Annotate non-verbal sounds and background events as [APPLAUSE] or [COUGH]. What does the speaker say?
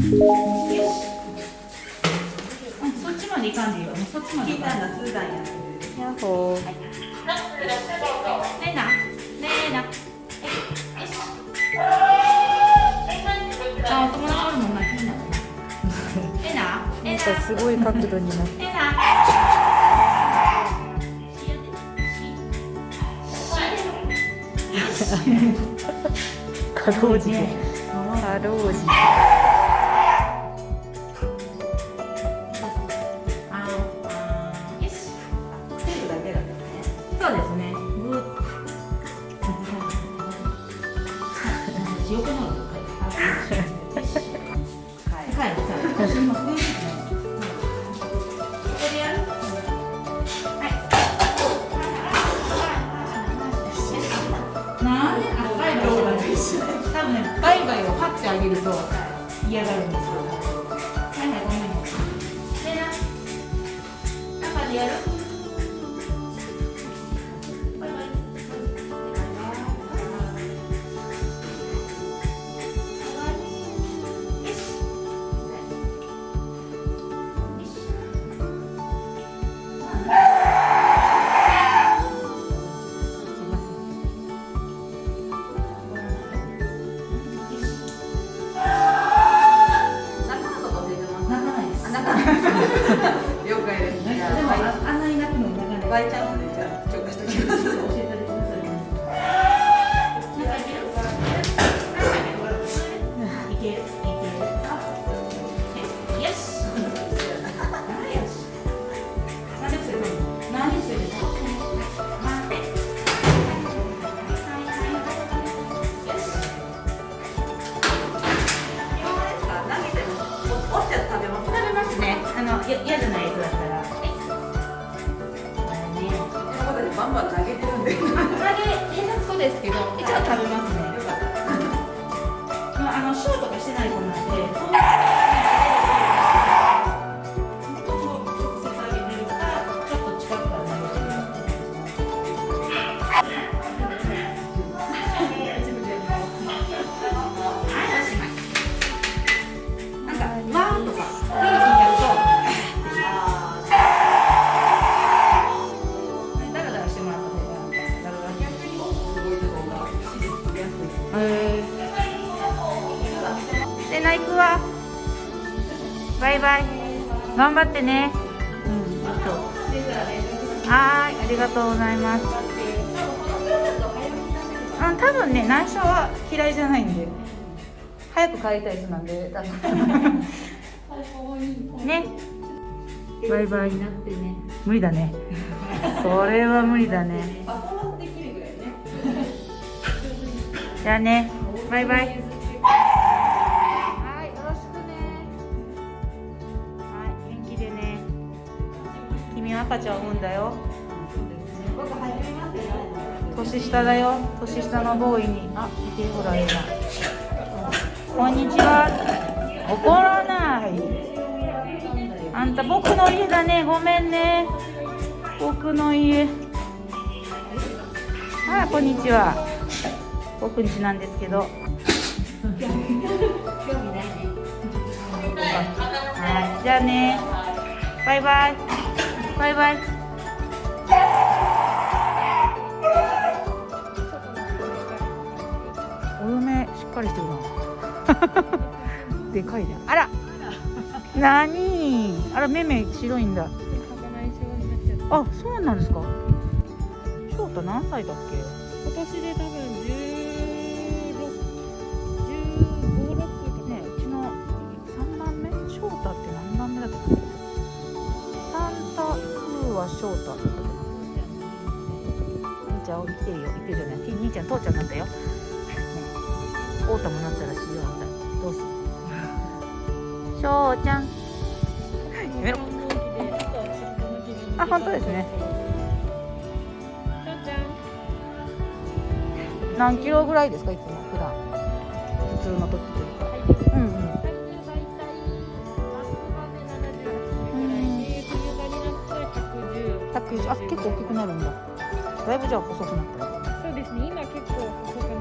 そっちまで行かんでいいよ。そっちまで。な。んな。ええな。ええな。ええなんかすごい角度になって。かろうじてかろうじて横の方がはい。はい、はい。今。ここでやる。はい。なんで赤い。動画で多分ね、バイバイをパッてあげると嫌がるんですよ。も落ちたやつ食べます食べますね。あのや嫌じゃないやつだったら。ンバン投げてるんで。よ唐揚げ連絡そうですけど、一応食べますね。かったまあ、あのショーとかしてない子なんで、え。で、ナイクは。バイバイ。頑張ってね。うん、はーい、ありがとうございます。うん、多分ね、内緒は嫌いじゃないんで。早く帰りたい人なんで、ね。バイバイ。無理だね。それは無理だね [LAUGHS] じゃあね、バイバイ。赤ちゃんを産んだよ。年下だよ。年下のボーイに。あ、見て、ほら、いいな。こんにちは。怒らない。あんた、僕の家だね。ごめんね。僕の家。あ、こんにちは。僕ん家なんですけど。はい、じゃあね。バイバイ。バイバイ。お嫁しっかりしてるな。[LAUGHS] でかいね。あら。なに。あら、目目白いんだ。あ、そうなんですか？翔太何歳だっけ？今年で多分16、15、6とか。ねうちの3番目？翔太って何番目だったっけ？風は翔太だったっけな兄ちゃん生きてるよ。生きてるじゃない。兄ちゃん父ちゃんなんだよ。ね。太田もなったらしいよあんた。どうする？翔ちゃん。やめろあ本当ですね。翔ちゃん。何キロぐらいですかいつも普段。普通の時とい90あ結構大きくなるんだ。だいぶじゃあ細くなったそうですね。今結構細く